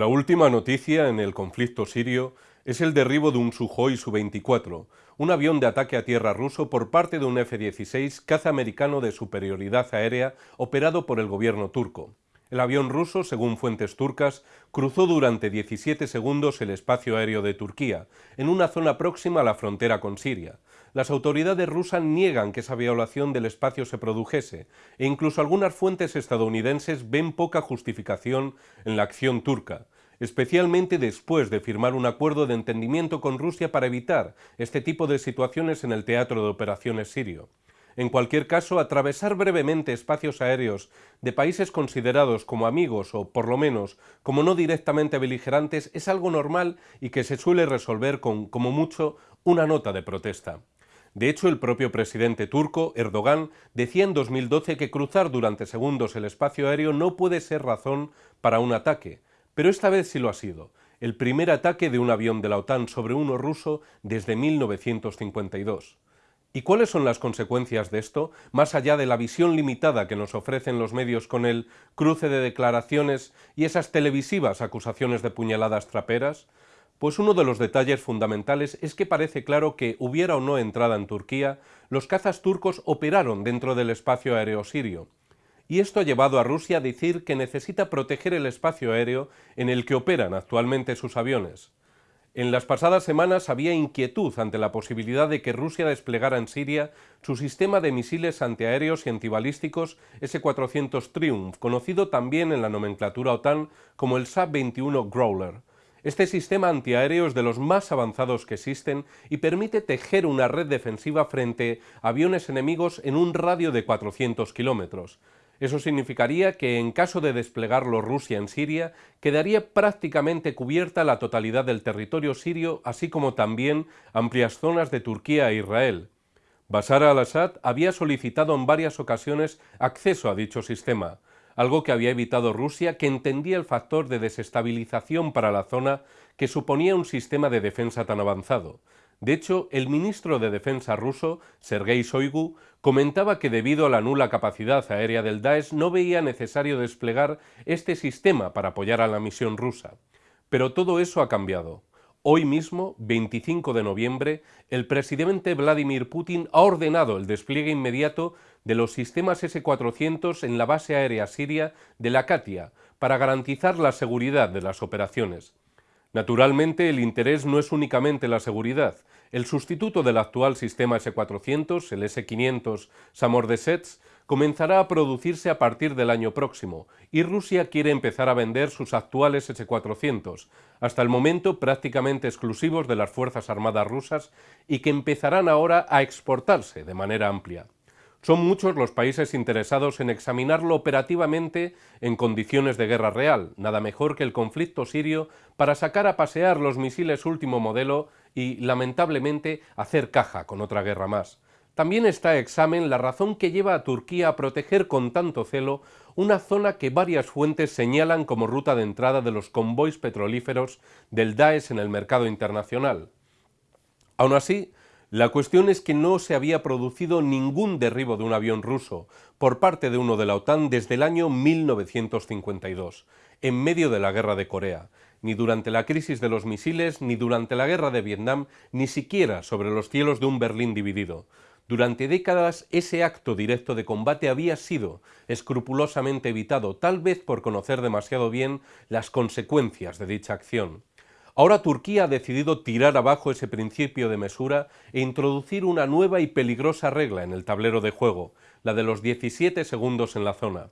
La última noticia en el conflicto sirio es el derribo de un Sukhoi Su-24, un avión de ataque a tierra ruso por parte de un F-16 caza americano de superioridad aérea operado por el gobierno turco. El avión ruso, según fuentes turcas, cruzó durante 17 segundos el espacio aéreo de Turquía, en una zona próxima a la frontera con Siria. Las autoridades rusas niegan que esa violación del espacio se produjese, e incluso algunas fuentes estadounidenses ven poca justificación en la acción turca, especialmente después de firmar un acuerdo de entendimiento con Rusia para evitar este tipo de situaciones en el teatro de operaciones sirio. En cualquier caso, atravesar brevemente espacios aéreos de países considerados como amigos o, por lo menos, como no directamente beligerantes es algo normal y que se suele resolver con, como mucho, una nota de protesta. De hecho, el propio presidente turco, Erdogan, decía en 2012 que cruzar durante segundos el espacio aéreo no puede ser razón para un ataque, pero esta vez sí lo ha sido, el primer ataque de un avión de la OTAN sobre uno ruso desde 1952. ¿Y cuáles son las consecuencias de esto, más allá de la visión limitada que nos ofrecen los medios con el cruce de declaraciones y esas televisivas acusaciones de puñaladas traperas? Pues uno de los detalles fundamentales es que parece claro que, hubiera o no entrada en Turquía, los cazas turcos operaron dentro del espacio aéreo sirio. Y esto ha llevado a Rusia a decir que necesita proteger el espacio aéreo en el que operan actualmente sus aviones. En las pasadas semanas había inquietud ante la posibilidad de que Rusia desplegara en Siria su sistema de misiles antiaéreos y antibalísticos S-400 Triumph, conocido también en la nomenclatura OTAN como el SAB-21 Growler. Este sistema antiaéreo es de los más avanzados que existen y permite tejer una red defensiva frente a aviones enemigos en un radio de 400 kilómetros. Eso significaría que en caso de desplegarlo Rusia en Siria, quedaría prácticamente cubierta la totalidad del territorio sirio, así como también amplias zonas de Turquía e Israel. Bashar al-Assad había solicitado en varias ocasiones acceso a dicho sistema, algo que había evitado Rusia, que entendía el factor de desestabilización para la zona que suponía un sistema de defensa tan avanzado. De hecho, el ministro de Defensa ruso, Sergei Shoigu, comentaba que debido a la nula capacidad aérea del Daesh no veía necesario desplegar este sistema para apoyar a la misión rusa. Pero todo eso ha cambiado. Hoy mismo, 25 de noviembre, el presidente Vladimir Putin ha ordenado el despliegue inmediato de los sistemas S-400 en la base aérea siria de la Katia para garantizar la seguridad de las operaciones. Naturalmente, el interés no es únicamente la seguridad. El sustituto del actual sistema S-400, el S-500 Samordesets, comenzará a producirse a partir del año próximo y Rusia quiere empezar a vender sus actuales S-400, hasta el momento prácticamente exclusivos de las Fuerzas Armadas rusas y que empezarán ahora a exportarse de manera amplia. Son muchos los países interesados en examinarlo operativamente en condiciones de guerra real, nada mejor que el conflicto sirio para sacar a pasear los misiles último modelo y, lamentablemente, hacer caja con otra guerra más. También está a examen la razón que lleva a Turquía a proteger con tanto celo una zona que varias fuentes señalan como ruta de entrada de los convoys petrolíferos del Daesh en el mercado internacional. Aún así, la cuestión es que no se había producido ningún derribo de un avión ruso por parte de uno de la OTAN desde el año 1952, en medio de la guerra de Corea, ni durante la crisis de los misiles, ni durante la guerra de Vietnam, ni siquiera sobre los cielos de un Berlín dividido. Durante décadas ese acto directo de combate había sido escrupulosamente evitado, tal vez por conocer demasiado bien las consecuencias de dicha acción. Ahora Turquía ha decidido tirar abajo ese principio de mesura e introducir una nueva y peligrosa regla en el tablero de juego, la de los 17 segundos en la zona.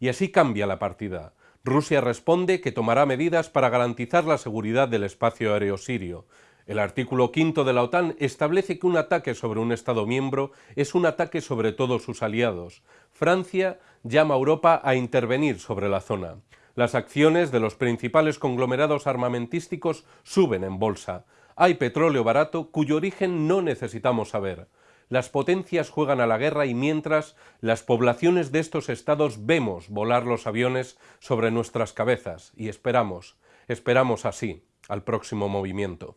Y así cambia la partida. Rusia responde que tomará medidas para garantizar la seguridad del espacio aéreo sirio, el artículo quinto de la OTAN establece que un ataque sobre un Estado miembro es un ataque sobre todos sus aliados. Francia llama a Europa a intervenir sobre la zona. Las acciones de los principales conglomerados armamentísticos suben en bolsa. Hay petróleo barato cuyo origen no necesitamos saber. Las potencias juegan a la guerra y mientras las poblaciones de estos estados vemos volar los aviones sobre nuestras cabezas y esperamos, esperamos así al próximo movimiento.